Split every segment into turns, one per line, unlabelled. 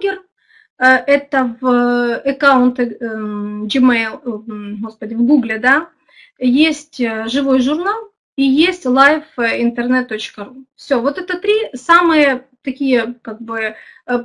видеоблогер, э, это в аккаунте Gmail, господи, в Google, да, есть живой журнал и есть liveinternet.ru. Все, вот это три самые такие как бы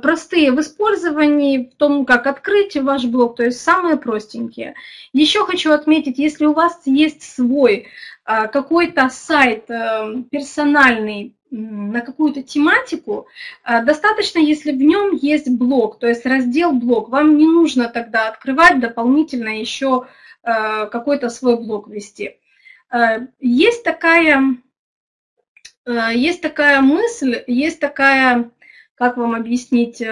простые в использовании, в том, как открыть ваш блог, то есть самые простенькие. Еще хочу отметить, если у вас есть свой какой-то сайт персональный, на какую-то тематику, а, достаточно, если в нем есть блок, то есть раздел блок. Вам не нужно тогда открывать дополнительно еще а, какой-то свой блок вести. А, есть такая, есть такая мысль, есть такая, как вам объяснить,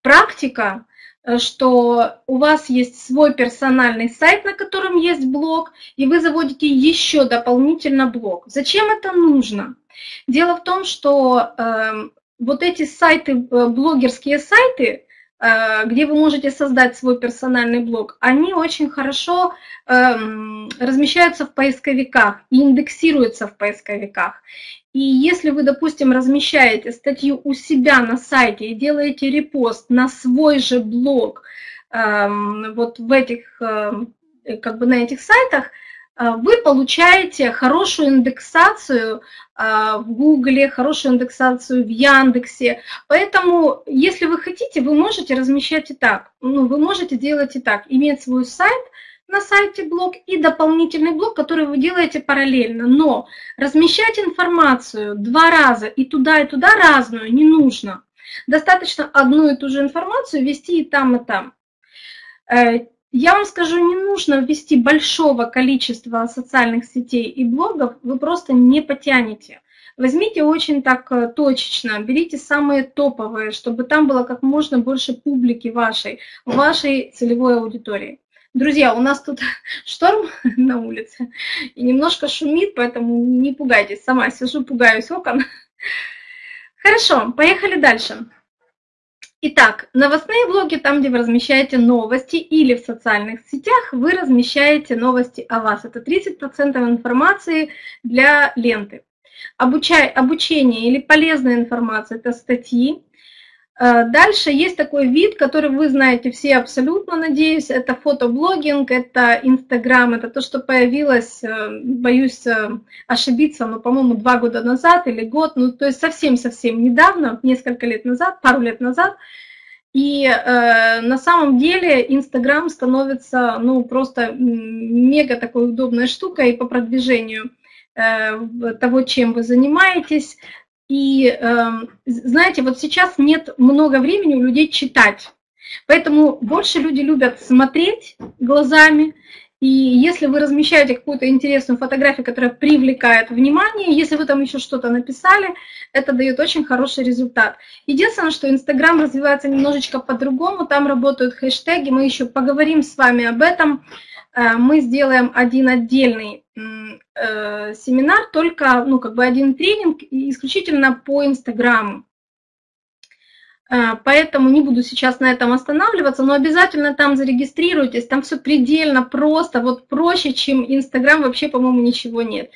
практика, Э, что у вас есть свой персональный сайт, на котором есть блог, и вы заводите еще дополнительно блог. Зачем это нужно? Дело в том, что э, вот эти сайты, э, блогерские сайты, э, где вы можете создать свой персональный блог, они очень хорошо э, размещаются в поисковиках и индексируются в поисковиках. И если вы, допустим, размещаете статью у себя на сайте и делаете репост на свой же блог, эм, вот в этих, эм, как бы на этих сайтах, э, вы получаете хорошую индексацию э, в Гугле, хорошую индексацию в Яндексе. Поэтому, если вы хотите, вы можете размещать и так. Ну, вы можете делать и так. Иметь свой сайт – на сайте блог и дополнительный блог, который вы делаете параллельно. Но размещать информацию два раза и туда, и туда разную не нужно. Достаточно одну и ту же информацию вести и там, и там. Я вам скажу, не нужно ввести большого количества социальных сетей и блогов, вы просто не потянете. Возьмите очень так э, точечно, берите самые топовые, чтобы там было как можно больше публики вашей, вашей целевой аудитории. Друзья, у нас тут шторм на улице и немножко шумит, поэтому не пугайтесь. Сама сижу, пугаюсь окон. Хорошо, поехали дальше. Итак, новостные блоги, там, где вы размещаете новости, или в социальных сетях вы размещаете новости о вас. Это 30% информации для ленты. Обучай, обучение или полезная информация – это статьи, дальше есть такой вид, который вы знаете все абсолютно, надеюсь, это фотоблогинг, это Инстаграм, это то, что появилось, э, боюсь э, ошибиться, но, по-моему, два года назад или год, ну, то есть совсем-совсем недавно, несколько лет назад, пару лет назад, и э, на самом деле Инстаграм становится, ну, просто мега такой удобной штукой по продвижению э, того, чем вы занимаетесь, и эм, знаете, вот сейчас нет много времени у людей читать. Поэтому больше люди любят смотреть глазами. И если вы размещаете какую-то интересную фотографию, которая привлекает внимание, если вы там еще что-то написали, это дает очень хороший результат. Единственное, что Инстаграм развивается немножечко по-другому, там работают хэштеги, мы еще поговорим с вами об этом. Э, мы сделаем один отдельный э, семинар, только, ну, как бы один тренинг исключительно по Инстаграму. Э, поэтому не буду сейчас на этом останавливаться, но обязательно там зарегистрируйтесь, там все предельно просто, вот проще, чем Инстаграм, вообще, по-моему, ничего нет.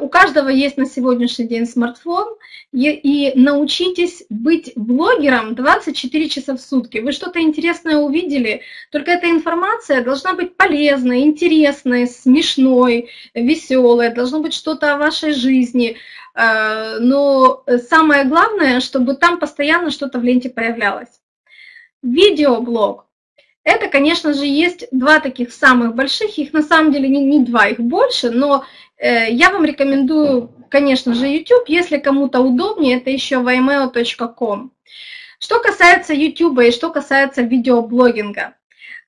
У каждого есть на сегодняшний день смартфон, и научитесь быть блогером 24 часа в сутки. Вы что-то интересное увидели, только эта информация должна быть полезной, интересной, смешной, веселой, должно быть что-то о вашей жизни. Э, но самое главное, чтобы там постоянно что-то в ленте появлялось. Видеоблог это, конечно же, есть два таких самых больших, их на самом деле не, не два, их больше, но э, я вам рекомендую, конечно же, YouTube, если кому-то удобнее, это еще vimeo.com. Что касается YouTube и что касается видеоблогинга,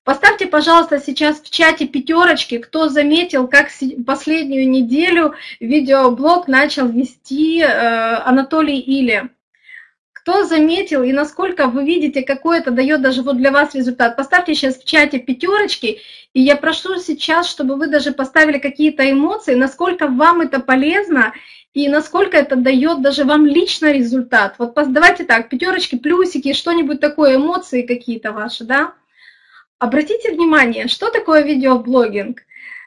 Поставьте, пожалуйста, сейчас в чате пятерочки, кто заметил, как последнюю неделю видеоблог начал вести э, Анатолий Или. Кто заметил и насколько вы видите, какой это дает даже вот для вас результат? Поставьте сейчас в чате пятерочки, и я прошу сейчас, чтобы вы даже поставили какие-то эмоции, насколько вам это полезно и насколько это дает даже вам лично результат. Вот давайте так, пятерочки, плюсики, что-нибудь такое, эмоции какие-то ваши, да? Обратите внимание, что такое видеоблогинг?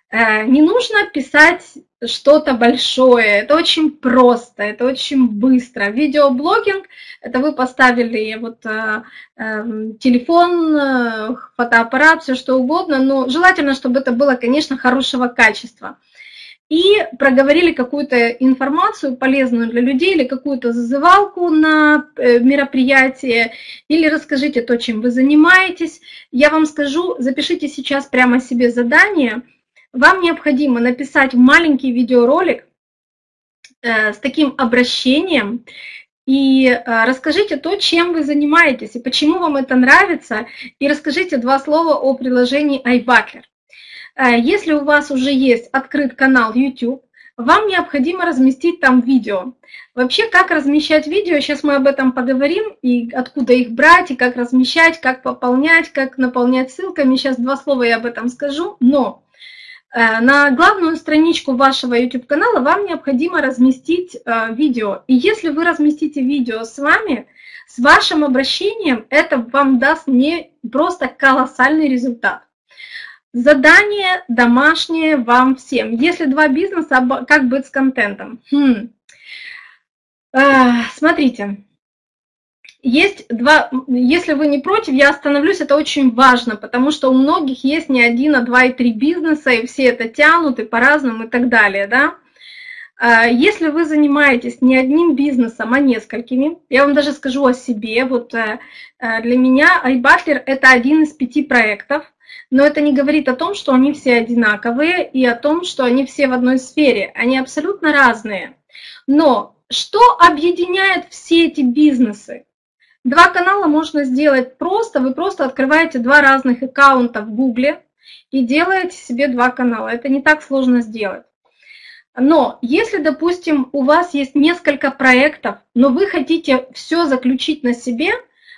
Э, не нужно писать что-то большое, это очень просто, это очень быстро. Видеоблогинг – это вы поставили вот э, э, телефон, э, фотоаппарат, все что угодно, но желательно, чтобы это было, конечно, хорошего качества. И проговорили какую-то информацию полезную для людей или какую-то зазывалку на э, мероприятие, или расскажите то, чем вы занимаетесь. Я вам скажу, запишите сейчас прямо себе задание – вам необходимо написать маленький видеоролик э, с таким обращением и э, расскажите то, чем вы занимаетесь и почему вам это нравится, и расскажите два слова о приложении iButler. Э, если у вас уже есть открыт канал YouTube, вам необходимо разместить там видео. Вообще, как размещать видео, сейчас мы об этом поговорим, и откуда их брать, и как размещать, как пополнять, как наполнять ссылками. Сейчас два слова я об этом скажу, но на главную страничку вашего YouTube-канала вам необходимо разместить э, видео. И если вы разместите видео с вами, с вашим обращением, это вам даст не просто колоссальный результат. Задание домашнее вам всем. Если два бизнеса, как быть с контентом? Хм. Э, смотрите, есть два, если вы не против, я остановлюсь, это очень важно, потому что у многих есть не один, а два и три бизнеса, и все это тянут, и по-разному, и так далее, да. А, если вы занимаетесь не одним бизнесом, а несколькими, я вам даже скажу о себе, вот э, э, для меня iButler – это один из пяти проектов, но это не говорит о том, что они все одинаковые и о том, что они все в одной сфере, они абсолютно разные. Но что объединяет все эти бизнесы? Два канала можно сделать просто. Вы просто открываете два разных аккаунта в Гугле и делаете себе два канала. Это не так сложно сделать. Но если, допустим, у вас есть несколько проектов, но вы хотите все заключить на себе,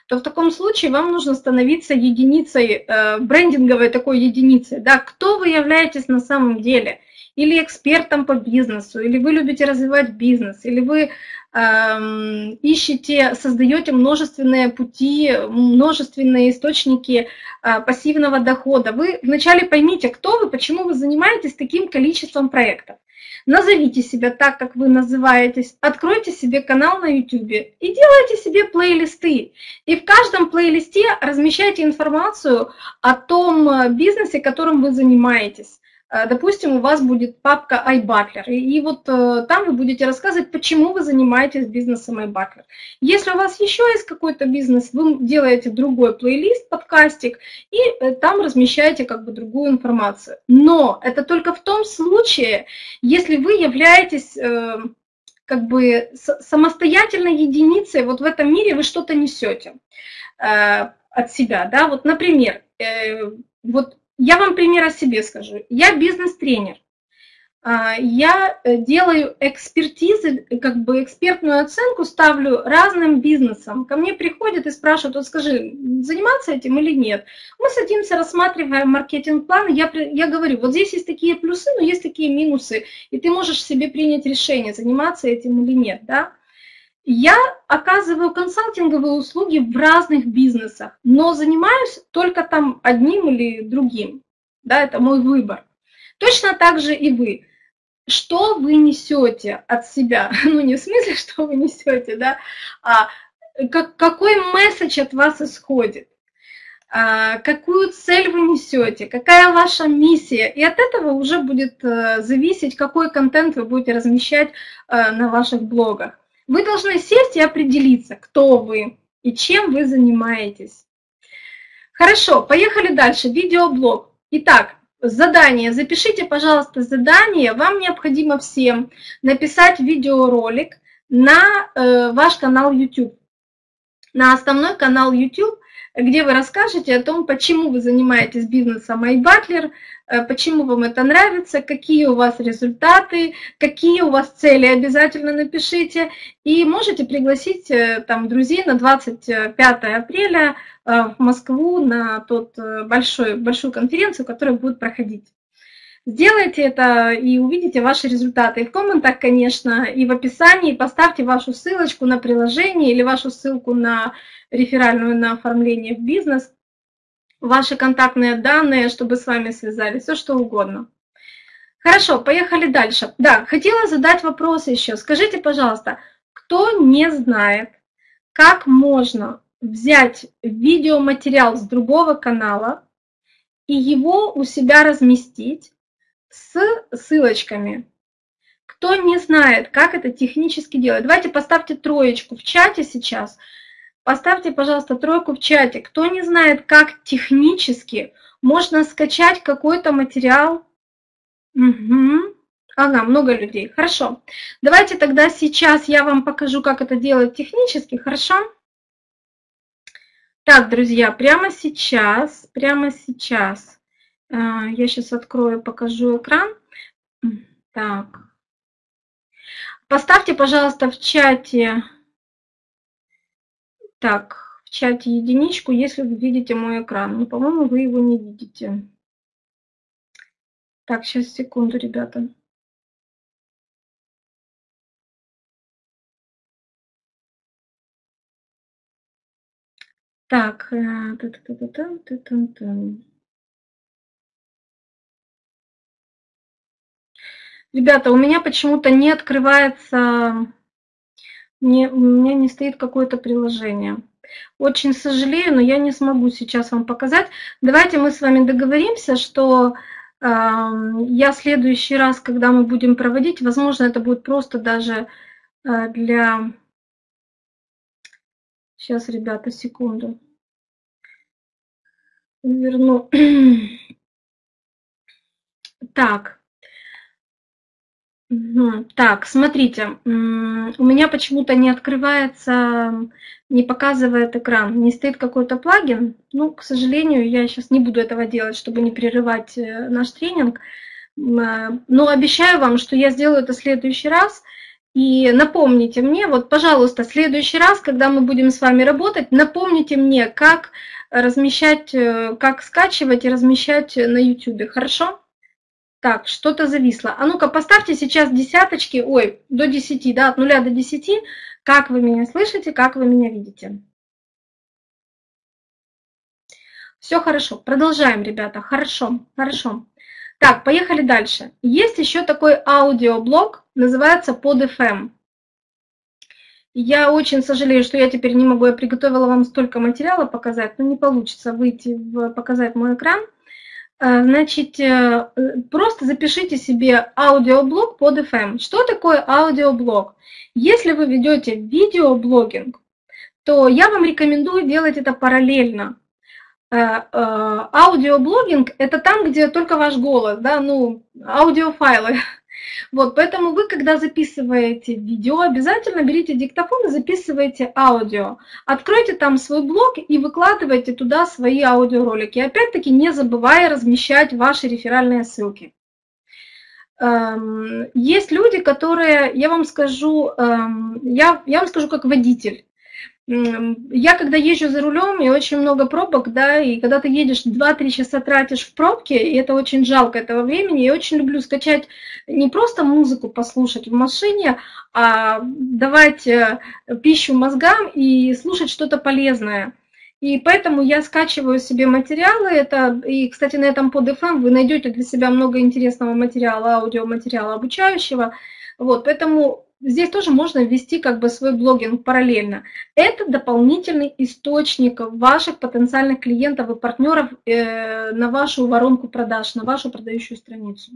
то в таком случае вам нужно становиться единицей, э, брендинговой такой единицей. Да? Кто вы являетесь на самом деле? Или экспертом по бизнесу, или вы любите развивать бизнес, или вы Эм, ищете, создаете множественные пути, множественные источники э, пассивного дохода. Вы вначале поймите, кто вы, почему вы занимаетесь таким количеством проектов. Назовите себя так, как вы называетесь, откройте себе канал на YouTube и делайте себе плейлисты. И в каждом плейлисте размещайте информацию о том э, бизнесе, которым вы занимаетесь. Э, допустим, у вас будет папка iButler, и вот э, там вы будете рассказывать, почему вы занимаетесь бизнесом iButler. Если у вас еще есть какой-то бизнес, вы делаете другой плейлист, подкастик, и э, там размещаете как бы другую информацию. Но это только в том случае, если вы являетесь как бы самостоятельной единицей, вот в этом мире вы что-то несете от себя, да, вот, например, вот я вам пример о себе скажу. Я бизнес-тренер. А, я э, делаю экспертизы, как бы экспертную оценку ставлю разным бизнесам. Ко мне приходят и спрашивают, вот скажи, заниматься этим или нет. Мы садимся, рассматриваем маркетинг-план, я, я говорю, вот здесь есть такие плюсы, но есть такие минусы, и ты можешь себе принять решение, заниматься этим или нет. Да? Я оказываю консалтинговые услуги в разных бизнесах, но занимаюсь только там одним или другим. Да, это мой выбор. Точно так же и вы. Что вы несете от себя? Ну, не в смысле, что вы несете, да, а как, какой месседж от вас исходит? А, какую цель вы несете, какая ваша миссия. И от этого уже будет э, зависеть, какой контент вы будете размещать э, на ваших блогах. Вы должны сесть и определиться, кто вы и чем вы занимаетесь. Хорошо, поехали дальше. Видеоблог. Итак, задание. Запишите, пожалуйста, задание. Вам необходимо всем написать видеоролик на э, ваш канал YouTube. На основной канал YouTube, где вы расскажете о том, почему вы занимаетесь бизнесом iButler, почему вам это нравится, какие у вас результаты, какие у вас цели, обязательно напишите. И можете пригласить э, там друзей на 25 апреля э, в Москву на тот большой, большую конференцию, которая будет проходить. Сделайте это и увидите ваши результаты. И в комментах, конечно, и в описании поставьте вашу ссылочку на приложение или вашу ссылку на реферальную на оформление в бизнес – ваши контактные данные, чтобы с вами связались, все что угодно. Хорошо, поехали дальше. Да, хотела задать вопрос еще. Скажите, пожалуйста, кто не знает, как можно взять видеоматериал с другого канала и его у себя разместить с ссылочками. Кто не знает, как это технически делать, давайте поставьте троечку в чате сейчас. Поставьте, пожалуйста, тройку в чате. Кто не знает, как технически можно скачать какой-то материал. Угу. Ага, много людей. Хорошо. Давайте тогда сейчас я вам покажу, как это делать технически. Хорошо? Так, друзья, прямо сейчас, прямо сейчас, э, я сейчас открою, покажу экран. Так. Поставьте, пожалуйста, в чате, так, в чате единичку, если вы видите мой экран. Ну, по-моему, вы его не видите. Так, сейчас, секунду, ребята. Так, э, ребята, у меня почему-то не открывается, не, у меня не стоит какое-то приложение. Очень сожалею, но я не смогу сейчас вам показать. Давайте мы с вами договоримся, что э, я в следующий раз, когда мы будем проводить, возможно, это будет просто даже э, для Сейчас, ребята, секунду. Верну. Так. Так, смотрите, у меня почему-то не открывается, не показывает экран, не стоит какой-то плагин. Ну, к сожалению, я сейчас не буду этого делать, чтобы не прерывать э, наш тренинг. Но обещаю вам, что я сделаю это в следующий раз – и напомните мне, вот, пожалуйста, в следующий раз, когда мы будем с вами работать, напомните мне, как размещать, э, как скачивать и размещать на YouTube. Хорошо? Так, что-то зависло. А ну-ка, поставьте сейчас десяточки, ой, до 10, да, от 0 до 10, как вы меня слышите, как вы меня видите. Все хорошо, продолжаем, ребята, хорошо, хорошо. Так, поехали дальше. Есть еще такой аудиоблог, называется под FM. Я очень сожалею, что я теперь не могу, я приготовила вам столько материала показать, но не получится выйти, в, показать мой экран. Э, значит, э, просто запишите себе аудиоблог под FM. Что такое аудиоблог? Если вы ведете видеоблогинг, то я вам рекомендую делать это параллельно. Э, э, аудиоблогинг – это там, где только ваш голос, да, ну, аудиофайлы. Вот, поэтому вы, когда записываете видео, обязательно берите диктофон и записывайте аудио. Откройте там свой блог и выкладывайте туда свои аудиоролики. Опять-таки, не забывая размещать ваши реферальные ссылки. Эм, есть люди, которые, я вам скажу, эм, я, я вам скажу как водитель. Я когда езжу за рулем, и очень много пробок, да, и когда ты едешь 2-3 часа тратишь в пробке, и это очень жалко этого времени, я очень люблю скачать не просто музыку послушать в машине, а давать э, пищу мозгам и слушать что-то полезное. И поэтому я скачиваю себе материалы, это, и, кстати, на этом под FM вы найдете для себя много интересного материала, аудиоматериала обучающего, вот, поэтому здесь тоже можно ввести как бы свой блогинг параллельно. Это дополнительный источник ваших потенциальных клиентов и партнеров э, на вашу воронку продаж, на вашу продающую страницу.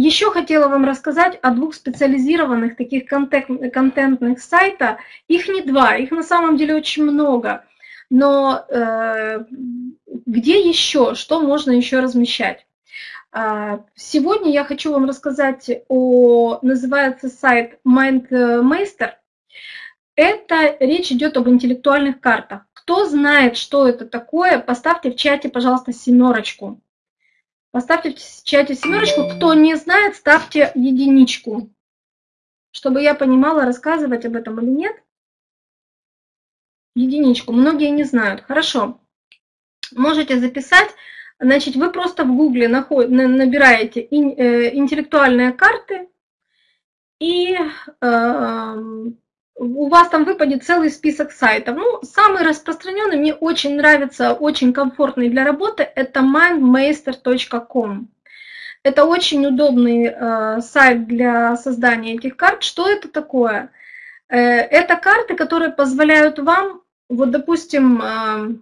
Еще хотела вам рассказать о двух специализированных таких контент, контентных сайтах. Их не два, их на самом деле очень много. Но э, где еще, что можно еще размещать? А, сегодня я хочу вам рассказать о, называется сайт MindMeister. Это речь идет об интеллектуальных картах. Кто знает, что это такое, поставьте в чате, пожалуйста, семерочку. Поставьте в чате семерочку. Кто не знает, ставьте единичку, чтобы я понимала, рассказывать об этом или нет. Единичку. Многие не знают. Хорошо. Можете записать. Значит, вы просто в Гугле набираете э, интеллектуальные карты, и эм, у вас там выпадет целый список сайтов. Ну, самый распространенный, мне очень нравится, очень комфортный для работы, это mindmeister.com. Это очень удобный э, сайт для создания этих карт. Что это такое? Э, это карты, которые позволяют вам, вот допустим, э,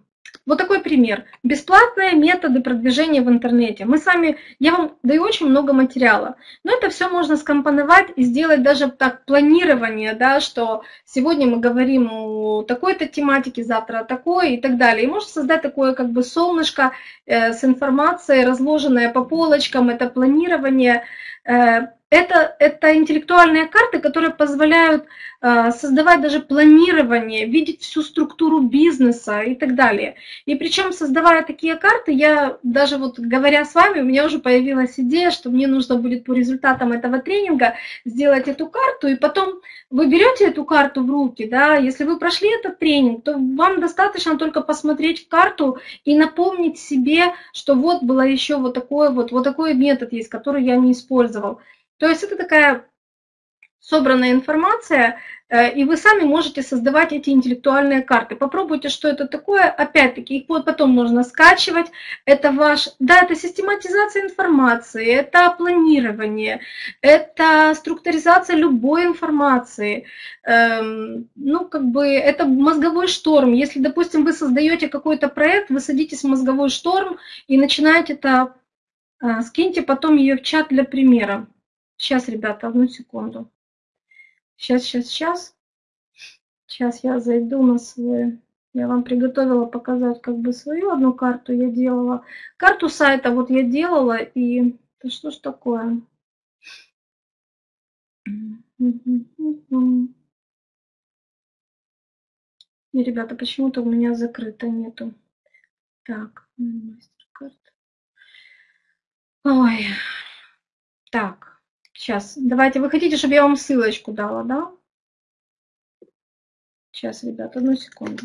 вот такой пример. Бесплатные методы продвижения в интернете. Мы с вами, я вам даю очень много материала, но это все можно скомпоновать и сделать даже так планирование, да, что сегодня мы говорим о такой-то тематике, завтра о такой и так далее. И можно создать такое как бы солнышко э, с информацией, разложенное по полочкам, это планирование, э, это, это интеллектуальные карты, которые позволяют э, создавать даже планирование, видеть всю структуру бизнеса и так далее. И причем, создавая такие карты, я даже вот говоря с вами, у меня уже появилась идея, что мне нужно будет по результатам этого тренинга сделать эту карту, и потом вы берете эту карту в руки, да, если вы прошли этот тренинг, то вам достаточно только посмотреть карту и напомнить себе, что вот было еще вот такой вот, вот такой метод есть, который я не использовал. То есть это такая собранная информация, э, и вы сами можете создавать эти интеллектуальные карты. Попробуйте, что это такое. Опять-таки, их потом можно скачивать. Это ваш, да, это систематизация информации, это планирование, это структуризация любой информации. Эм, ну, как бы, это мозговой шторм. Если, допустим, вы создаете какой-то проект, вы садитесь в мозговой шторм и начинаете это, э, скиньте потом ее в чат для примера. Сейчас, ребята, одну секунду. Сейчас, сейчас, сейчас. Сейчас я зайду на свой... Я вам приготовила показать как бы свою одну карту я делала. Карту сайта вот я делала, и... Да что ж такое? И, ребята, почему-то у меня закрыто нету. Так, мастер-карт. Ой. Так. Сейчас, давайте, вы хотите, чтобы я вам ссылочку дала, да? Сейчас, ребят, одну секунду.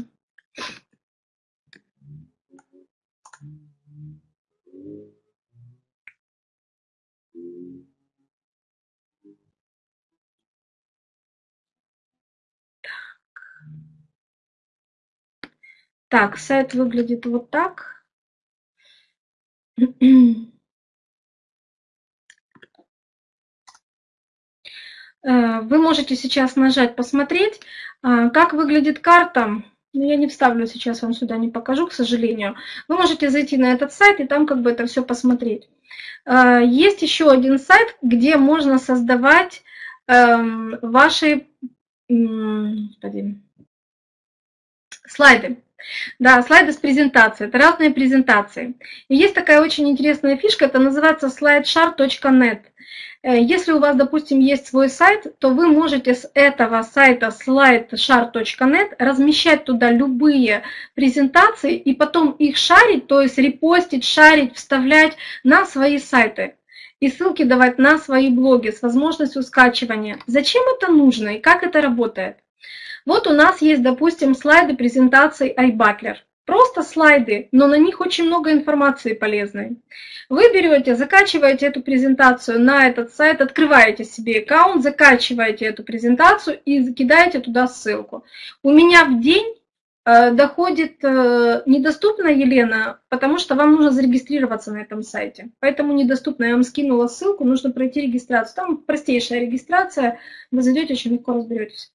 Так, сайт выглядит вот так. вы можете сейчас нажать «Посмотреть», э, как выглядит карта. Но я не вставлю сейчас, вам сюда не покажу, к сожалению. Вы можете зайти на этот сайт и там как бы это все посмотреть. Э, есть еще один сайт, где можно создавать эм, ваши слайды. Да, слайды с презентацией. Это разные презентации. И есть такая очень интересная фишка, это называется slideshare.net. Э, если у вас, допустим, есть свой сайт, то вы можете с этого сайта slideshare.net размещать туда любые презентации и потом их шарить, то есть репостить, шарить, вставлять на свои сайты и ссылки давать на свои блоги с возможностью скачивания. Зачем это нужно и как это работает? Вот у нас есть, допустим, слайды презентации iButler. Просто слайды, но на них очень много информации полезной. Вы берете, закачиваете эту презентацию на этот сайт, открываете себе аккаунт, закачиваете эту презентацию и закидаете туда ссылку. У меня в день э, доходит э, недоступно, Елена, потому что вам нужно зарегистрироваться на этом сайте. Поэтому недоступно. Я вам скинула ссылку, нужно пройти регистрацию. Там простейшая регистрация, вы зайдете, очень легко разберетесь.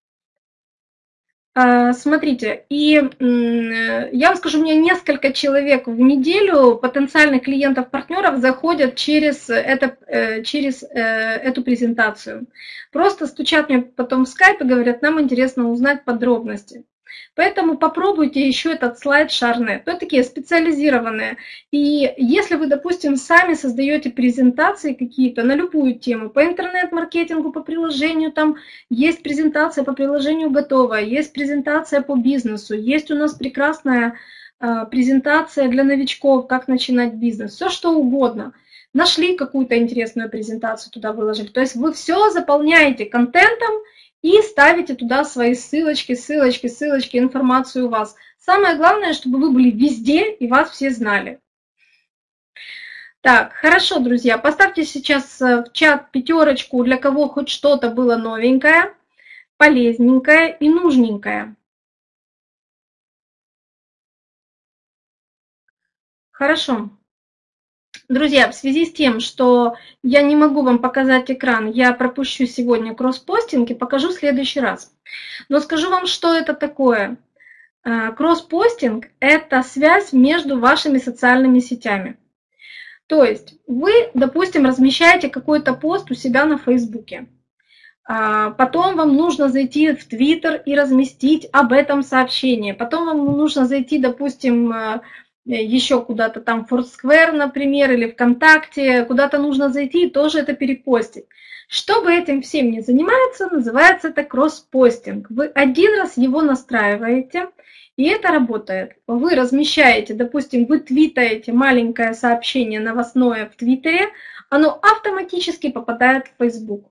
А, смотрите, и я вам скажу, у меня несколько человек в неделю, потенциальных клиентов, партнеров, заходят через, это, э, через э, эту презентацию. Просто стучат мне потом в скайп и говорят, нам интересно узнать подробности. Поэтому попробуйте еще этот слайд Шарнет. Это такие специализированные. И если вы, допустим, сами создаете презентации какие-то на любую тему, по интернет-маркетингу, по приложению, там есть презентация по приложению готовая, есть презентация по бизнесу, есть у нас прекрасная э, презентация для новичков, как начинать бизнес, все что угодно. Нашли какую-то интересную презентацию, туда выложили. То есть вы все заполняете контентом, и ставите туда свои ссылочки, ссылочки, ссылочки, информацию у вас. Самое главное, чтобы вы были везде и вас все знали. Так, хорошо, друзья, поставьте сейчас э, в чат пятерочку, для кого хоть что-то было новенькое, полезненькое и нужненькое. Хорошо. Друзья, в связи с тем, что я не могу вам показать экран, я пропущу сегодня кросс-постинг и покажу в следующий раз. Но скажу вам, что это такое. А, кросс-постинг – это связь между вашими социальными сетями. То есть вы, допустим, размещаете какой-то пост у себя на Фейсбуке. А, потом вам нужно зайти в Твиттер и разместить об этом сообщение. Потом вам нужно зайти, допустим, э, еще куда-то там Foursquare, например, или ВКонтакте, куда-то нужно зайти и тоже это перепостить. Чтобы этим всем не заниматься, называется это кросс-постинг. Вы один раз его настраиваете, и это работает. Вы размещаете, допустим, вы твитаете маленькое сообщение новостное в Твиттере, оно автоматически попадает в Facebook.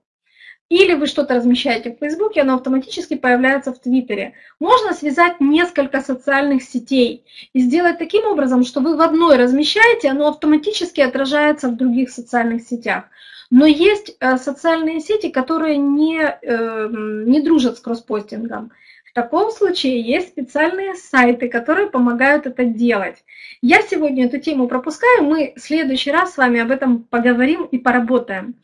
Или вы что-то размещаете в Фейсбуке, оно автоматически появляется в Твиттере. Можно связать несколько социальных сетей и сделать таким образом, что вы в одной размещаете, оно автоматически отражается в других социальных сетях. Но есть э, социальные сети, которые не, э, не дружат с кросспостингом. В таком случае есть специальные сайты, которые помогают это делать. Я сегодня эту тему пропускаю, мы в следующий раз с вами об этом поговорим и поработаем.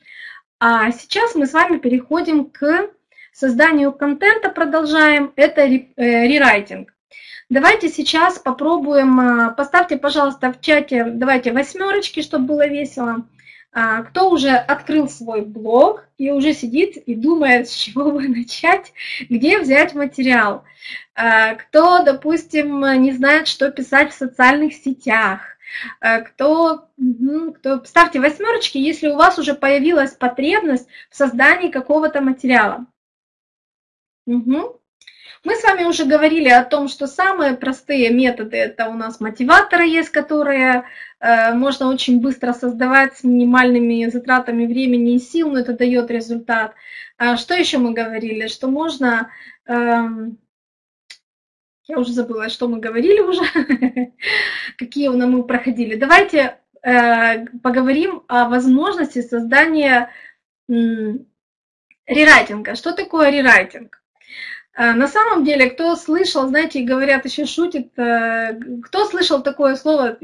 А сейчас мы с вами переходим к созданию контента, продолжаем. Это э, рерайтинг. Давайте сейчас попробуем, э, поставьте, пожалуйста, в чате, давайте восьмерочки, чтобы было весело. А, кто уже открыл свой блог и уже сидит и думает, с чего бы начать, где взять материал. А, кто, допустим, не знает, что писать в социальных сетях. Э, кто, кто, ставьте восьмерочки, если у вас уже появилась потребность в создании какого-то материала. Угу. Мы с вами уже говорили о том, что самые простые методы это у нас мотиваторы есть, которые э, можно очень быстро создавать с минимальными затратами времени и сил, но это дает результат. А что еще мы говорили? Что можно э, я уже забыла, что мы говорили уже, какие у нас мы проходили. Давайте э, поговорим о возможности создания э, рерайтинга. Что такое рерайтинг? Э, на самом деле, кто слышал, знаете, говорят, еще шутит, э, кто слышал такое слово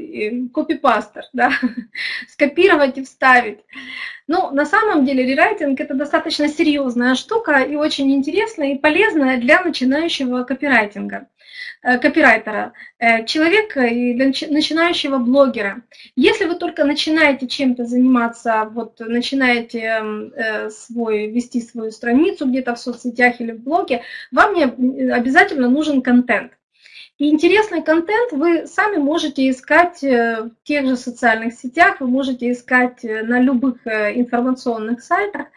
копипастер, да, скопировать и вставить. Ну, на самом деле, рерайтинг это достаточно серьезная штука и очень интересная и полезная для начинающего копирайтинга. Э, копирайтера, э, человека и начинающего блогера. Если вы только начинаете чем-то заниматься, вот начинаете э, свой, вести свою страницу где-то в соцсетях или в блоге, вам не обязательно нужен контент. И интересный контент вы сами можете искать в тех же социальных сетях, вы можете искать на любых информационных сайтах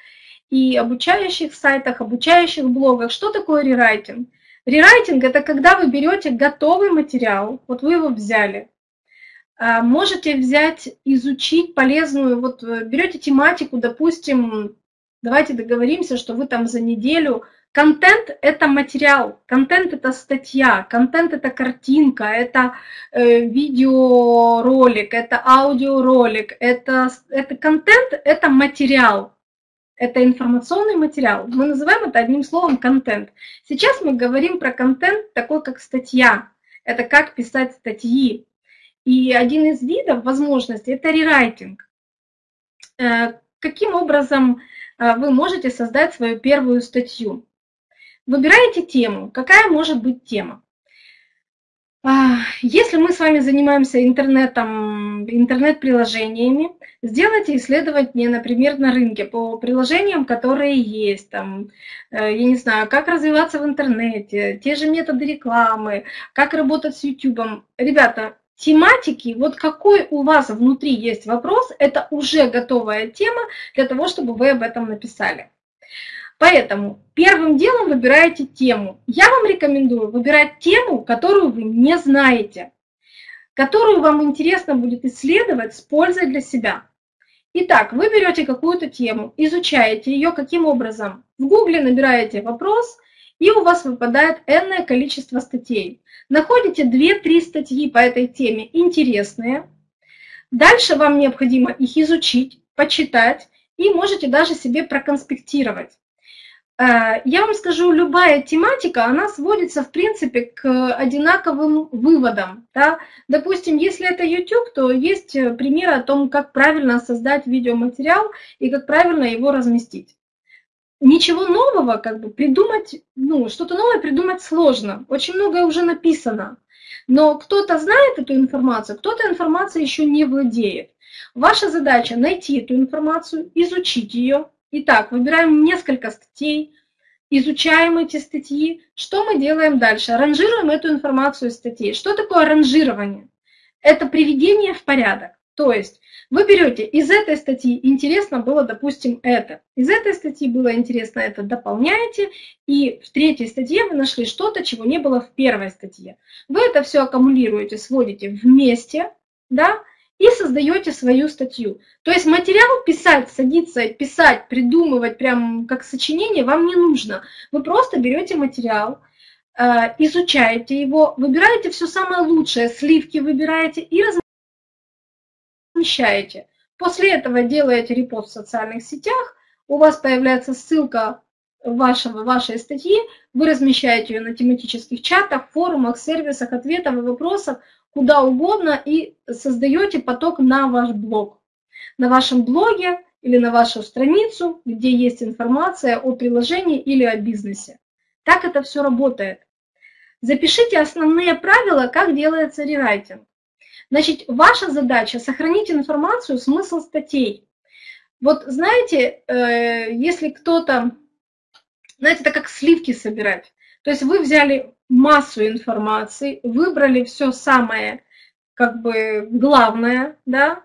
и обучающих сайтах, обучающих блогах. Что такое рерайтинг? Рерайтинг – это когда вы берете готовый материал, вот вы его взяли, а, можете взять, изучить полезную, вот э, берете тематику, допустим, давайте договоримся, что вы там за неделю Контент – это материал, контент – это статья, контент – это картинка, это э, видеоролик, это аудиоролик, это, это контент – это материал это информационный материал. Мы называем это одним словом контент. Сейчас мы говорим про контент такой, как статья. Это как писать статьи. И один из видов возможностей – это рерайтинг. Э, каким образом э, вы можете создать свою первую статью? Выбираете тему. Какая может быть тема? А, если мы с вами занимаемся интернетом, интернет-приложениями, сделайте исследование, например, на рынке по приложениям, которые есть, там, э, я не знаю, как развиваться в интернете, те же методы рекламы, как работать с YouTube. Ребята, тематики, вот какой у вас внутри есть вопрос, это уже готовая тема для того, чтобы вы об этом написали. Поэтому первым делом выбираете тему. Я вам рекомендую выбирать тему, которую вы не знаете, которую вам интересно будет исследовать с пользой для себя. Итак, вы берете какую-то тему, изучаете ее каким образом. В гугле набираете вопрос, и у вас выпадает энное количество статей. Находите 2-3 статьи по этой теме интересные. Дальше вам необходимо их изучить, почитать и можете даже себе проконспектировать. Э, я вам скажу, любая тематика, она сводится, в принципе, к одинаковым выводам. Да? Допустим, если это YouTube, то есть э, примеры о том, как правильно создать видеоматериал и как правильно его разместить. Ничего нового как бы придумать, ну, что-то новое придумать сложно. Очень многое уже написано. Но кто-то знает эту информацию, кто-то информацией еще не владеет. Ваша задача найти эту информацию, изучить ее, Итак, выбираем несколько статей, изучаем эти статьи. Что мы делаем дальше? Ранжируем эту информацию из статей. Что такое ранжирование? Это приведение в порядок. То есть вы берете из этой статьи интересно было, допустим, это. Из этой статьи было интересно это, дополняете. И в третьей статье вы нашли что-то, чего не было в первой статье. Вы это все аккумулируете, сводите вместе, да, и создаете свою статью. То есть материал писать, садиться, писать, придумывать прям как сочинение вам не нужно. Вы просто берете материал, э, изучаете его, выбираете все самое лучшее, сливки выбираете и размещаете. После этого делаете репост в социальных сетях, у вас появляется ссылка вашего, вашей статьи, вы размещаете ее на тематических чатах, форумах, сервисах, ответов и вопросов, куда угодно и создаете поток на ваш блог. На вашем блоге или на вашу страницу, где есть информация о приложении или о бизнесе. Так это все работает. Запишите основные правила, как делается рерайтинг. Значит, ваша задача сохранить информацию, смысл статей. Вот знаете, э, если кто-то, знаете, это как сливки собирать. То есть вы взяли массу информации, выбрали все самое как бы главное, да,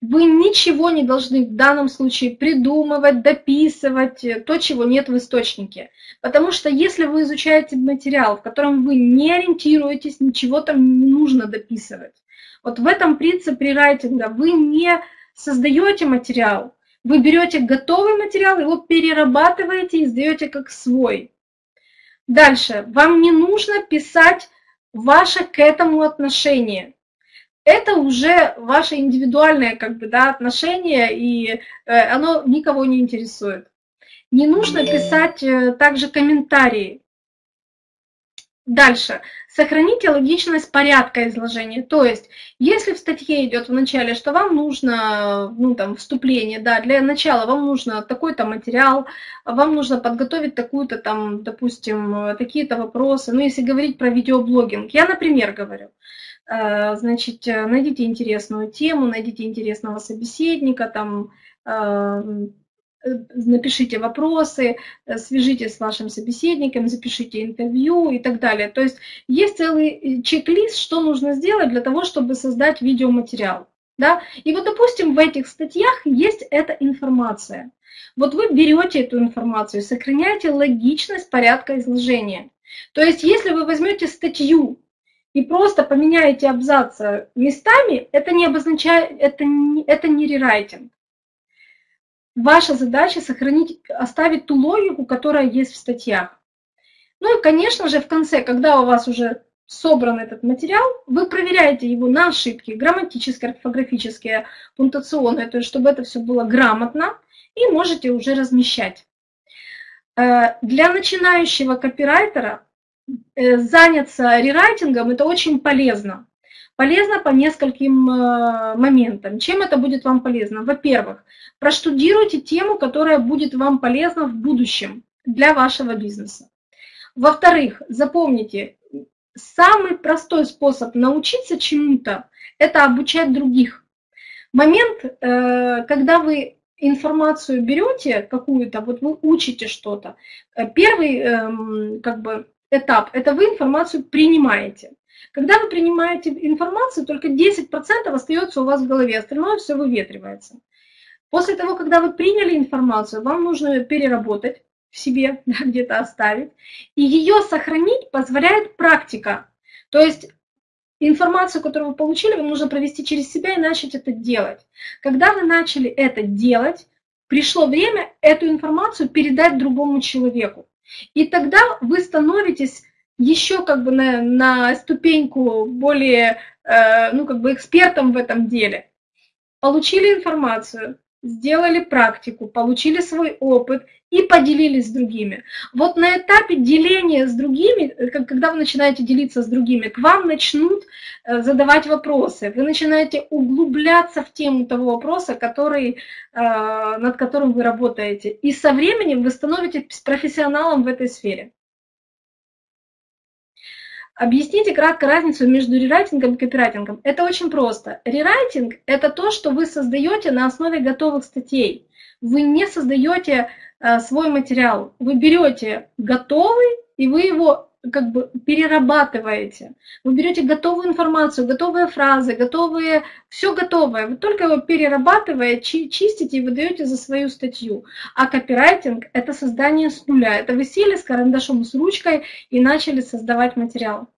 вы ничего не должны в данном случае придумывать, дописывать, э, то, чего нет в источнике. Потому что если вы изучаете материал, в котором вы не ориентируетесь, ничего там не нужно дописывать. Вот в этом принципе райтинга вы не создаете материал, вы берете готовый материал, его перерабатываете и сдаете как свой. Дальше. Вам не нужно писать ваше к этому отношение. Это уже ваше индивидуальное как бы, да, отношение, и э, оно никого не интересует. Не нужно писать э, также комментарии. Дальше. Сохраните логичность порядка изложения. То есть, если в статье идет в начале, что вам нужно, ну там, вступление, да, для начала вам нужно такой-то материал, вам нужно подготовить такую-то там, допустим, такие-то вопросы. Ну, если говорить про видеоблогинг, я, например, говорю, э, значит, найдите интересную тему, найдите интересного собеседника, там, э, напишите вопросы, э, свяжитесь с вашим собеседником, запишите интервью и так далее. То есть есть целый э, чек-лист, что нужно сделать для того, чтобы создать видеоматериал. Да? И вот, допустим, в этих статьях есть эта информация. Вот вы берете эту информацию, сохраняете логичность порядка изложения. То есть если вы возьмете статью и просто поменяете абзацы местами, это не обозначает, это не, это не рерайтинг. Ваша задача сохранить, оставить ту логику, которая есть в статьях. Ну и, конечно же, в конце, когда у вас уже собран этот материал, вы проверяете его на ошибки, грамматические, орфографические, пунктуационные, то есть чтобы это все было грамотно, и можете уже размещать. Э, для начинающего копирайтера э, заняться рерайтингом – это очень полезно. Полезно по нескольким э, моментам. Чем это будет вам полезно? Во-первых, проштудируйте тему, которая будет вам полезна в будущем для вашего бизнеса. Во-вторых, запомните, самый простой способ научиться чему-то – это обучать других. Момент, э, когда вы информацию берете какую-то, вот вы учите что-то, э, первый эм, как бы, этап – это вы информацию принимаете. Когда вы принимаете информацию, только 10% остается у вас в голове, остальное все выветривается. После того, когда вы приняли информацию, вам нужно ее переработать в себе, где-то оставить, и ее сохранить позволяет практика. То есть информацию, которую вы получили, вам нужно провести через себя и начать это делать. Когда вы начали это делать, пришло время эту информацию передать другому человеку. И тогда вы становитесь еще как бы на, на ступеньку более, э, ну как бы экспертом в этом деле. Получили информацию, сделали практику, получили свой опыт и поделились с другими. Вот на этапе деления с другими, э, когда вы начинаете делиться с другими, к вам начнут э, задавать вопросы, вы начинаете углубляться в тему того вопроса, который, э, над которым вы работаете. И со временем вы становитесь профессионалом в этой сфере. Объясните кратко разницу между рерайтингом и копирайтингом. Это очень просто. Рерайтинг – это то, что вы создаете на основе готовых статей. Вы не создаете э, свой материал. Вы берете готовый, и вы его как бы перерабатываете. Вы берете готовую информацию, готовые фразы, готовые, все готовое. Вы только его перерабатываете, чистите и выдаете за свою статью. А копирайтинг – это создание с нуля. Это вы сели с карандашом, с ручкой и начали создавать материал.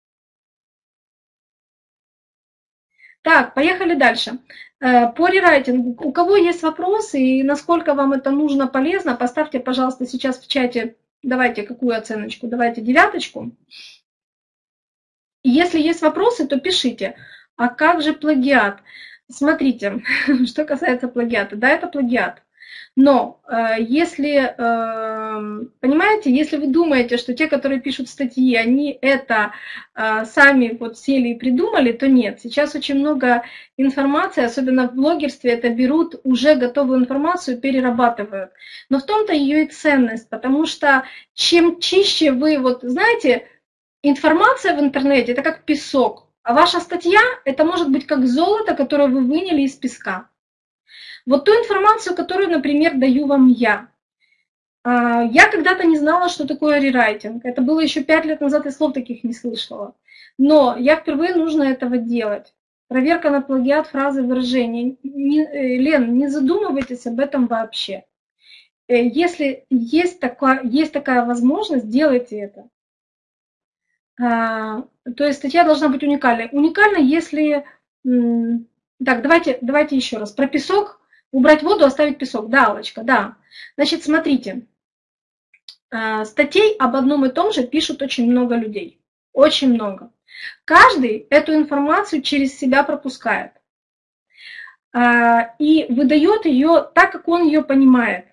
Так, поехали дальше. Э, по рерайтингу, у кого есть вопросы и насколько вам это нужно, полезно, поставьте, пожалуйста, сейчас в чате Давайте какую оценочку? Давайте девяточку. Если есть вопросы, то пишите. А как же плагиат? Смотрите, что касается плагиата. Да, это плагиат. Но э, если, э, понимаете, если вы думаете, что те, которые пишут статьи, они это э, сами вот сели и придумали, то нет. Сейчас очень много информации, особенно в блогерстве, это берут уже готовую информацию, перерабатывают. Но в том-то ее и ценность, потому что чем чище вы, вот знаете, информация в интернете, это как песок, а ваша статья, это может быть как золото, которое вы выняли из песка. Вот ту информацию, которую, например, даю вам я. А, я когда-то не знала, что такое рерайтинг. Это было еще пять лет назад, и слов таких не слышала. Но я впервые нужно этого делать. Проверка на плагиат фразы выражения. Не, э, Лен, не задумывайтесь об этом вообще. Э, если есть такая, есть такая возможность, делайте это. А, то есть статья должна быть уникальной. Уникальна, если... Так, давайте, давайте еще раз. Про песок Убрать воду, оставить песок. Да, Аллочка, да. Значит, смотрите. А, статей об одном и том же пишут очень много людей. Очень много. Каждый эту информацию через себя пропускает. А, и выдает ее так, как он ее понимает.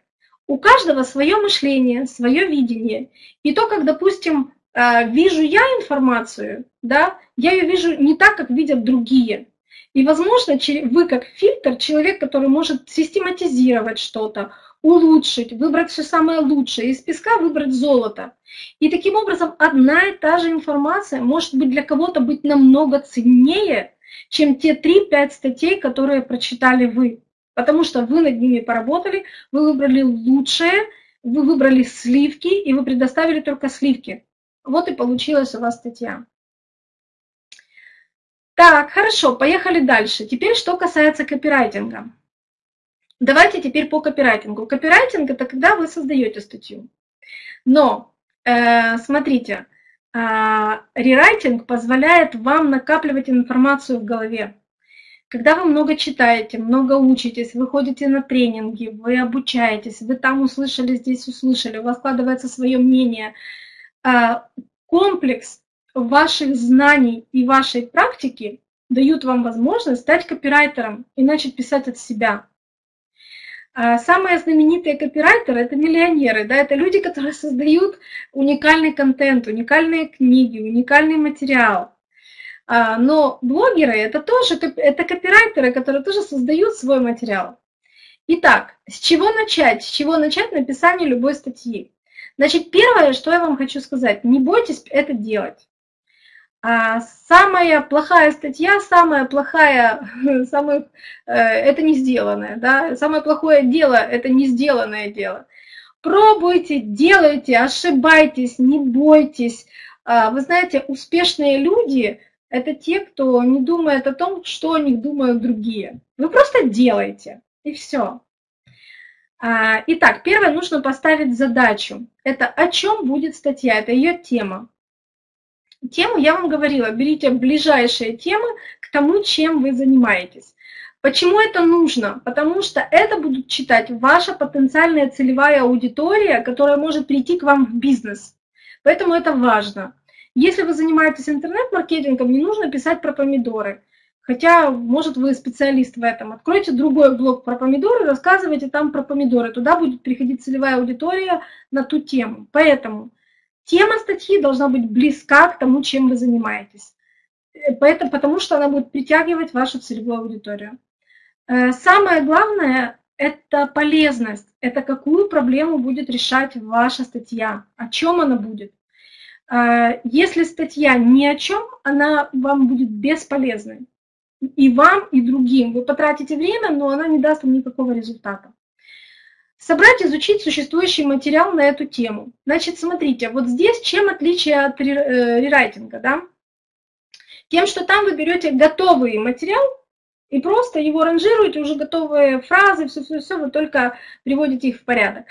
У каждого свое мышление, свое видение. И то, как, допустим, а, вижу я информацию, да, я ее вижу не так, как видят другие. И, возможно, вы как фильтр, человек, который может систематизировать что-то, улучшить, выбрать все самое лучшее, из песка выбрать золото. И таким образом одна и та же информация может быть для кого-то быть намного ценнее, чем те 3-5 статей, которые прочитали вы. Потому что вы над ними поработали, вы выбрали лучшее, вы выбрали сливки, и вы предоставили только сливки. Вот и получилась у вас статья. Так, хорошо, поехали дальше. Теперь что касается копирайтинга. Давайте теперь по копирайтингу. Копирайтинг – это когда вы создаете статью. Но, э, смотрите, э, рерайтинг позволяет вам накапливать информацию в голове. Когда вы много читаете, много учитесь, вы ходите на тренинги, вы обучаетесь, вы там услышали, здесь услышали, у вас складывается свое мнение, э, комплекс ваших знаний и вашей практики дают вам возможность стать копирайтером и начать писать от себя. А самые знаменитые копирайтеры – это миллионеры, да, это люди, которые создают уникальный контент, уникальные книги, уникальный материал. А, но блогеры – это тоже это копирайтеры, которые тоже создают свой материал. Итак, с чего начать? С чего начать написание любой статьи? Значит, первое, что я вам хочу сказать, не бойтесь это делать. А самая плохая статья, самая плохая, самая, э, это не сделанное, да, самое плохое дело – это не сделанное дело. Пробуйте, делайте, ошибайтесь, не бойтесь. А, вы знаете, успешные люди – это те, кто не думает о том, что о них думают другие. Вы просто делайте, и все. А, итак, первое, нужно поставить задачу. Это о чем будет статья, это ее тема. Тему я вам говорила, берите ближайшие темы к тому, чем вы занимаетесь. Почему это нужно? Потому что это будут читать ваша потенциальная целевая аудитория, которая может прийти к вам в бизнес. Поэтому это важно. Если вы занимаетесь интернет-маркетингом, не нужно писать про помидоры. Хотя, может, вы специалист в этом. Откройте другой блог про помидоры, рассказывайте там про помидоры. Туда будет приходить целевая аудитория на ту тему. Поэтому тема статьи должна быть близка к тому, чем вы занимаетесь. Э, поэтому, потому что она будет притягивать вашу целевую аудиторию. Э, самое главное – это полезность. Это какую проблему будет решать ваша статья, о чем она будет. Э, если статья ни о чем, она вам будет бесполезной и вам, и другим. Вы потратите время, но она не даст вам никакого результата. Собрать, изучить существующий материал на эту тему. Значит, смотрите, вот здесь чем отличие от э, рерайтинга, да? Тем, что там вы берете готовый материал и просто его ранжируете, уже готовые фразы, все-все-все, вы только приводите их в порядок.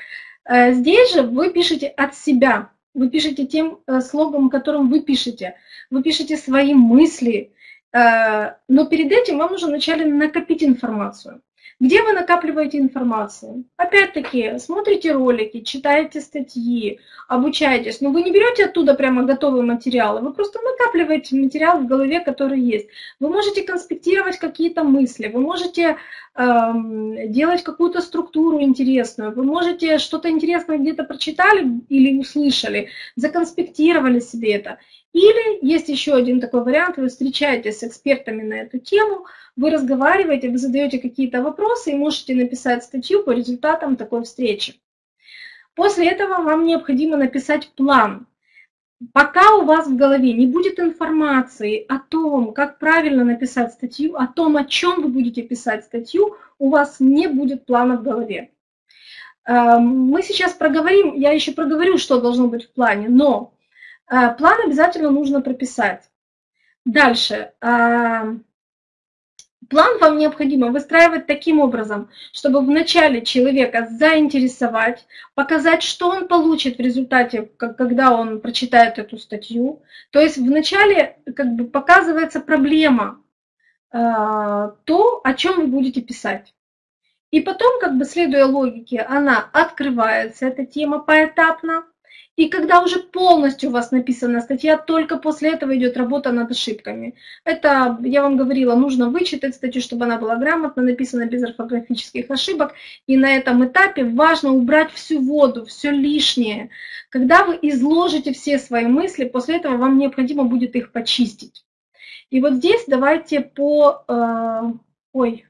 Э, здесь же вы пишете от себя, вы пишете тем э, слогом, которым вы пишете. Вы пишете свои мысли, но перед этим вам нужно вначале накопить информацию. Где вы накапливаете информацию? Опять-таки, смотрите ролики, читаете статьи, обучаетесь. Но вы не берете оттуда прямо готовые материалы, вы просто накапливаете материал в голове, который есть. Вы можете конспектировать какие-то мысли, вы можете эм, делать какую-то структуру интересную, вы можете что-то интересное где-то прочитали или услышали, законспектировали себе это. Или есть еще один такой вариант, вы встречаетесь с экспертами на эту тему, вы разговариваете, вы задаете какие-то вопросы и можете написать статью по результатам такой встречи. После этого вам необходимо написать план. Пока у вас в голове не будет информации о том, как правильно написать статью, о том, о чем вы будете писать статью, у вас не будет плана в голове. Эм, мы сейчас проговорим, я еще проговорю, что должно быть в плане, но план обязательно нужно прописать. Дальше. Э, план вам необходимо выстраивать таким образом, чтобы вначале человека заинтересовать, показать, что он получит в результате, когда он прочитает эту статью. То есть вначале как бы показывается проблема, э, то, о чем вы будете писать. И потом, как бы следуя логике, она открывается, эта тема поэтапно, и когда уже полностью у вас написана статья, только после этого идет работа над ошибками. Это, я вам говорила, нужно вычитать статью, чтобы она была грамотно написана, без орфографических ошибок. И на этом этапе важно убрать всю воду, все лишнее. Когда вы изложите все свои мысли, после этого вам необходимо будет их почистить. И вот здесь давайте по... Э, ой,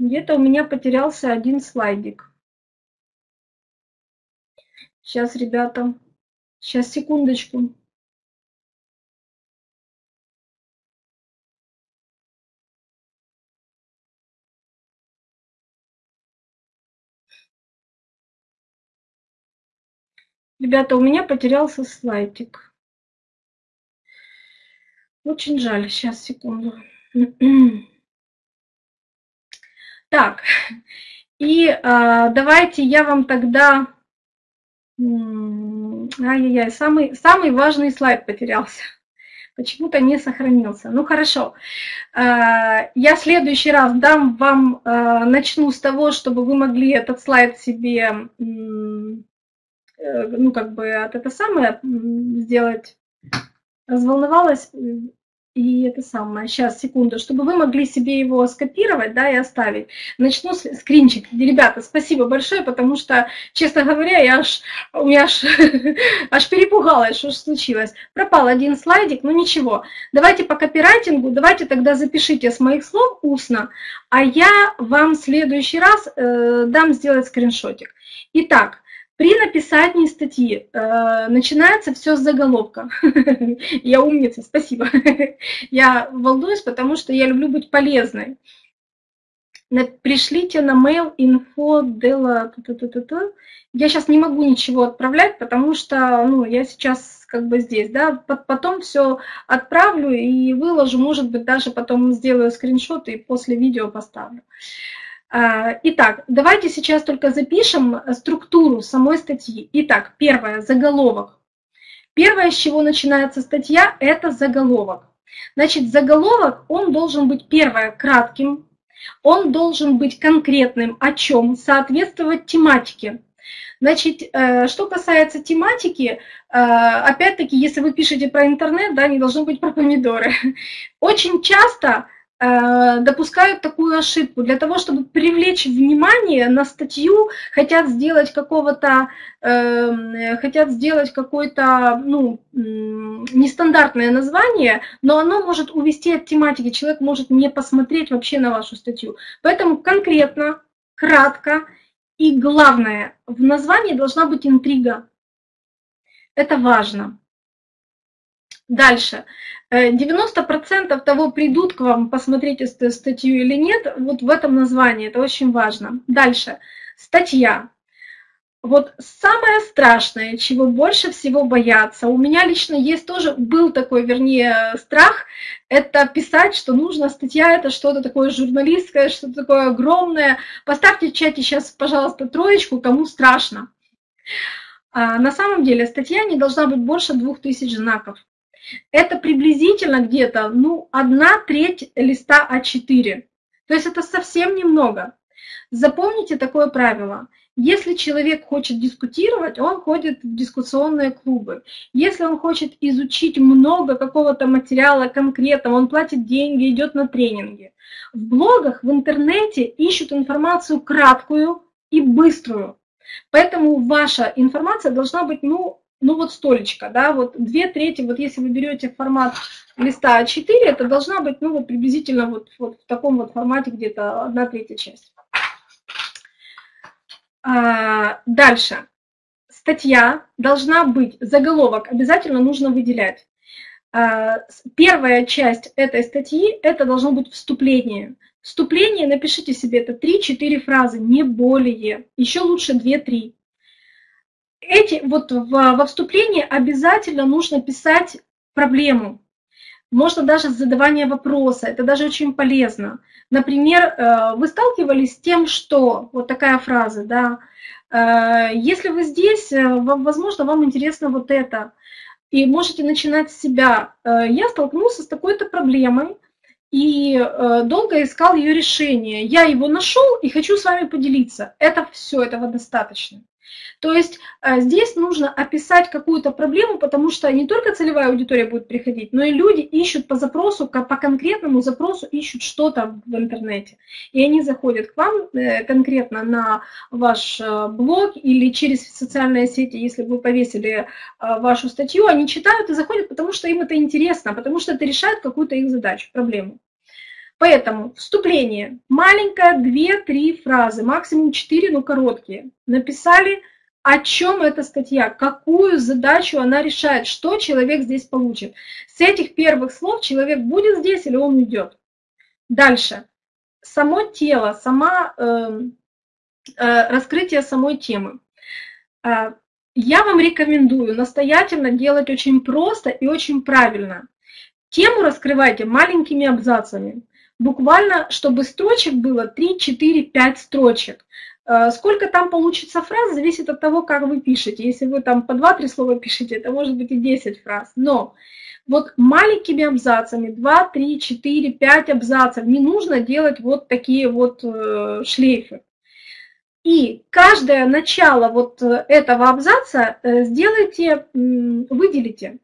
где-то у меня потерялся один слайдик. Сейчас, ребята, сейчас, секундочку. Ребята, у меня потерялся слайдик. Очень жаль. Сейчас, секунду. Так, и а, давайте я вам тогда Ай-яй-яй, самый, самый важный слайд потерялся. Почему-то не сохранился. Ну хорошо. Э, я в следующий раз дам вам, э, начну с того, чтобы вы могли этот слайд себе, э, ну как бы от это самое сделать. Разволновалась, и это самое, сейчас, секунду, чтобы вы могли себе его скопировать, да, и оставить. Начну с скринчик. Ребята, спасибо большое, потому что, честно говоря, я аж, у меня аж, аж перепугалась, что случилось. Пропал один слайдик, ну ничего. Давайте по копирайтингу, давайте тогда запишите с моих слов устно, а я вам в следующий раз э, дам сделать скриншотик. Итак, при написании статьи э, начинается все с заголовка. Я умница, спасибо. Я волнуюсь, потому что я люблю быть полезной. Пришлите на mail info dela... Я сейчас не могу ничего отправлять, потому что ну, я сейчас как бы здесь. Да? Потом все отправлю и выложу, может быть, даже потом сделаю скриншоты и после видео поставлю. Итак, давайте сейчас только запишем структуру самой статьи. Итак, первое, заголовок. Первое, с чего начинается статья, это заголовок. Значит, заголовок, он должен быть, первое, кратким, он должен быть конкретным, о чем, соответствовать тематике. Значит, э, что касается тематики, э, опять-таки, если вы пишете про интернет, да, не должно быть про помидоры. Очень часто Э, допускают такую ошибку. Для того, чтобы привлечь внимание на статью, хотят сделать какого-то, э, хотят сделать какое-то, ну, нестандартное название, но оно может увести от тематики, человек может не посмотреть вообще на вашу статью. Поэтому конкретно, кратко и главное, в названии должна быть интрига. Это важно. Дальше. 90% э, того, придут к вам посмотреть эту статью или нет, вот в этом названии, это очень важно. Дальше. Статья. Вот самое страшное, чего больше всего бояться, у меня лично есть тоже, был такой, вернее, страх, это писать, что нужно, статья это что-то такое журналистское, что-то такое огромное. Поставьте в чате сейчас, пожалуйста, троечку, кому страшно. А на самом деле статья не должна быть больше 2000 знаков. Это приблизительно где-то, ну, одна треть листа А4. То есть это совсем немного. Запомните такое правило. Если человек хочет дискутировать, он ходит в дискуссионные клубы. Если он хочет изучить много какого-то материала конкретного, он платит деньги, идет на тренинги. В блогах, в интернете ищут информацию краткую и быструю. Поэтому ваша информация должна быть, ну, ну вот столечко, да, вот две трети, вот если вы берете формат листа А4, это должна быть, ну вот приблизительно вот, вот в таком вот формате где-то одна третья часть. А, дальше. Статья должна быть, заголовок обязательно нужно выделять. А, первая часть этой статьи, это должно быть вступление. Вступление, напишите себе, это 3-4 фразы, не более. Еще лучше 2-3 эти, вот в, во вступлении обязательно нужно писать проблему. Можно даже с задавания вопроса, это даже очень полезно. Например, э, вы сталкивались с тем, что, вот такая фраза, да, э, если вы здесь, э, возможно, вам интересно вот это, и можете начинать с себя. Я столкнулся с такой-то проблемой, и долго искал ее решение. Я его нашел и хочу с вами поделиться. Это все, этого достаточно. То есть э, здесь нужно описать какую-то проблему, потому что не только целевая аудитория будет приходить, но и люди ищут по запросу, по конкретному запросу ищут что-то в интернете. И они заходят к вам э, конкретно на ваш э, блог или через социальные сети, если вы повесили вашу статью, они читают и заходят, потому что им это интересно, потому что это решает какую-то их задачу, проблему. Поэтому вступление. Маленькое, две-три фразы, максимум четыре, но короткие. Написали, о чем эта статья, какую задачу она решает, что человек здесь получит. С этих первых слов человек будет здесь или он уйдет. Дальше. Само тело, сама, э, э, раскрытие самой темы. Э, я вам рекомендую настоятельно делать очень просто и очень правильно. Тему раскрывайте маленькими абзацами буквально, чтобы строчек было 3, 4, 5 строчек. Э, сколько там получится фраз, зависит от того, как вы пишете. Если вы там по 2-3 слова пишете, это может быть и 10 фраз. Но вот маленькими абзацами, 2, 3, 4, 5 абзацев, не нужно делать вот такие вот э, шлейфы. И каждое начало вот э, этого абзаца сделайте, выделите.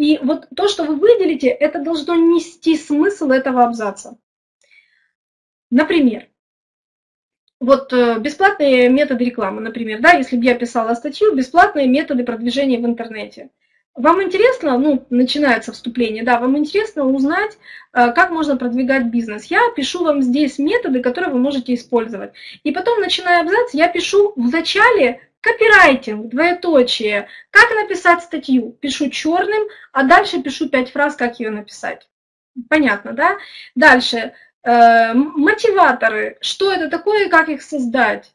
И вот то, что вы выделите, это должно нести смысл этого абзаца. Например, вот э, бесплатные методы рекламы, например, да, если бы я писала статью, бесплатные методы продвижения в интернете. Вам интересно, ну, начинается вступление, да, вам интересно узнать, э, как можно продвигать бизнес. Я пишу вам здесь методы, которые вы можете использовать. И потом, начиная абзац, я пишу в начале Копирайтинг, двоеточие. Как написать статью? Пишу черным, а дальше пишу пять фраз, как ее написать. Понятно, да? Дальше. Э, мотиваторы. Что это такое и как их создать?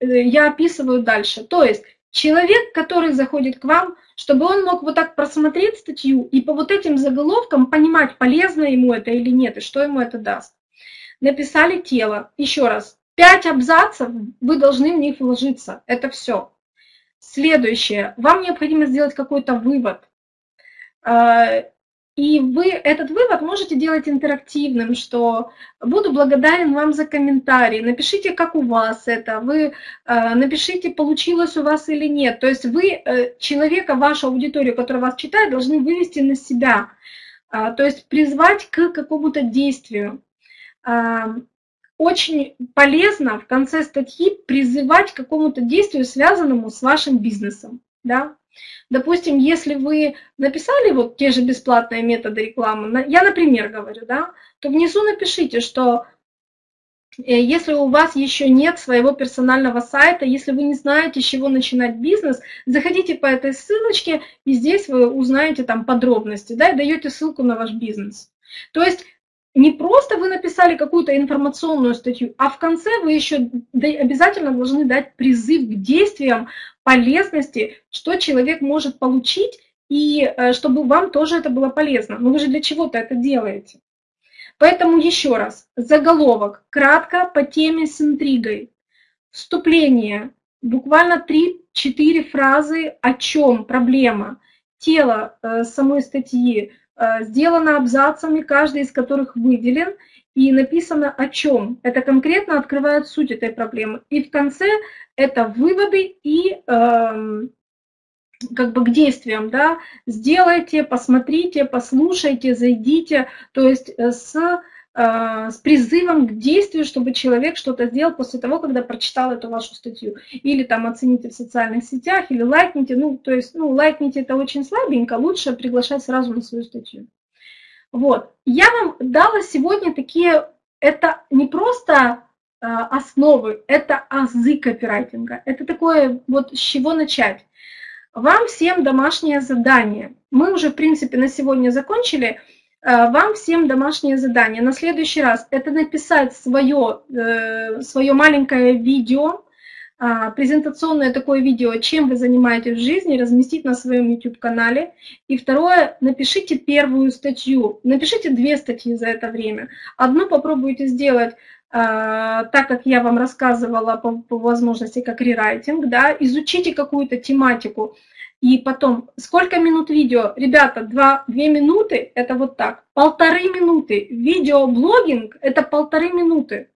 Э, я описываю дальше. То есть человек, который заходит к вам, чтобы он мог вот так просмотреть статью и по вот этим заголовкам понимать, полезно ему это или нет, и что ему это даст. Написали тело. Еще раз, Пять абзацев, вы должны в них вложиться. Это все. Следующее. Вам необходимо сделать какой-то вывод. А, и вы этот вывод можете делать интерактивным, что буду благодарен вам за комментарий, напишите, как у вас это, вы э, напишите, получилось у вас или нет. То есть вы э, человека, вашу аудиторию, которая вас читает, должны вывести на себя, э, то есть призвать к какому-то действию. Очень полезно в конце статьи призывать к какому-то действию, связанному с вашим бизнесом. Да? Допустим, если вы написали вот те же бесплатные методы рекламы, я, например, говорю, да, то внизу напишите, что э, если у вас еще нет своего персонального сайта, если вы не знаете, с чего начинать бизнес, заходите по этой ссылочке, и здесь вы узнаете там подробности, да, и даете ссылку на ваш бизнес. То есть не просто вы написали какую-то информационную статью, а в конце вы еще обязательно должны дать призыв к действиям полезности, что человек может получить, и э, чтобы вам тоже это было полезно. Но вы же для чего-то это делаете. Поэтому еще раз, заголовок, кратко по теме с интригой. Вступление, буквально 3-4 фразы, о чем проблема. Тело э, самой статьи сделано абзацами, каждый из которых выделен, и написано о чем. Это конкретно открывает суть этой проблемы. И в конце это выводы и э, как бы к действиям, да, сделайте, посмотрите, послушайте, зайдите, то есть э, с, э, с призывом к действию, чтобы человек что-то сделал после того, когда прочитал эту вашу статью. Или там оцените в социальных сетях, или лайкните, ну, то есть, ну, лайкните это очень слабенько, лучше приглашать сразу на свою статью. Вот, я вам дала сегодня такие, это не просто а, основы, это азы копирайтинга. Это такое, вот с чего начать. Вам всем домашнее задание. Мы уже, в принципе, на сегодня закончили. А, вам всем домашнее задание. На следующий раз это написать свое, э, свое маленькое видео, а, презентационное такое видео, чем вы занимаетесь в жизни, разместить на своем YouTube-канале. И второе, напишите первую статью. Напишите две статьи за это время. Одну попробуйте сделать а, так как я вам рассказывала по, по возможности как рерайтинг, да, изучите какую-то тематику, и потом, сколько минут видео? Ребята, два, две минуты – это вот так. Полторы минуты. Видеоблогинг – это полторы минуты.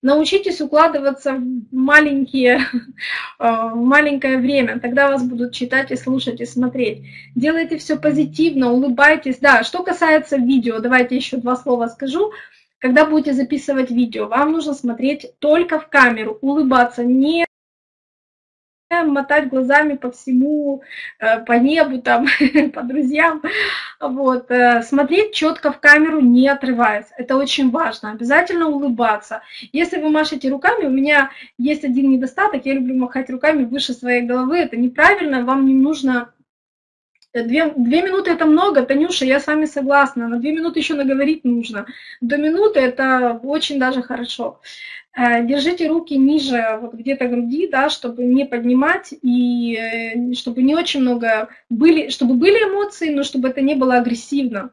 Научитесь укладываться в маленькие, а, маленькое время, тогда вас будут читать и слушать и смотреть. Делайте все позитивно, улыбайтесь. Да, что касается видео, давайте еще два слова скажу. Когда будете записывать видео, вам нужно смотреть только в камеру, улыбаться, не мотать глазами по всему, э, по небу, там, по друзьям. Вот. Э, смотреть четко в камеру, не отрываясь. Это очень важно. Обязательно улыбаться. Если вы машете руками, у меня есть один недостаток, я люблю махать руками выше своей головы. Это неправильно, вам не нужно Две, две минуты это много, Танюша, я с вами согласна. На две минуты еще наговорить нужно. До минуты это очень даже хорошо. Э, держите руки ниже, вот где-то груди, да, чтобы не поднимать и э, чтобы не очень много были, чтобы были эмоции, но чтобы это не было агрессивно.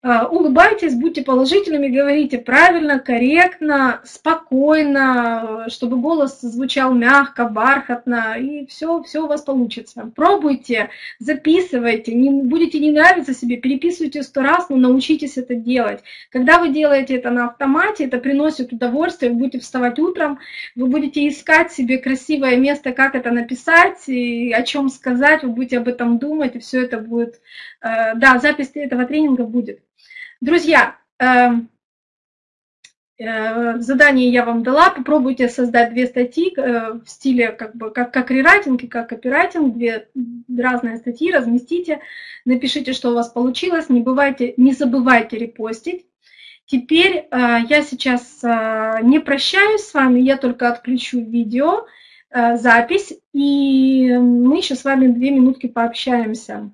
А, улыбайтесь, будьте положительными, говорите правильно, корректно, спокойно, чтобы голос звучал мягко, бархатно, и все, все у вас получится. Пробуйте, записывайте, не, будете не нравиться себе, переписывайте сто раз, но научитесь это делать. Когда вы делаете это на автомате, это приносит удовольствие, вы будете вставать утром, вы будете искать себе красивое место, как это написать, и о чем сказать, вы будете об этом думать, и все это будет, э, да, запись этого тренинга будет. Друзья, эм, э, задание я вам дала, попробуйте создать две статьи э, в стиле как, бы, как, как рерайтинг и как копирайтинг, две разные статьи, разместите, напишите, что у вас получилось, не, бывайте, не забывайте репостить. Теперь э, я сейчас не прощаюсь с вами, я только отключу видео, запись, и мы еще с вами две минутки пообщаемся.